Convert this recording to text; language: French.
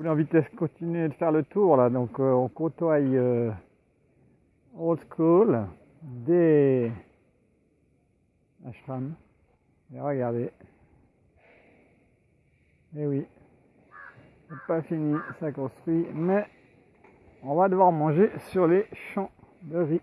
voulais en vitesse continuer de faire le tour là, donc euh, on côtoie euh, Old School des ashrams. Et regardez. Et oui, c'est pas fini, ça construit, mais on va devoir manger sur les champs de riz.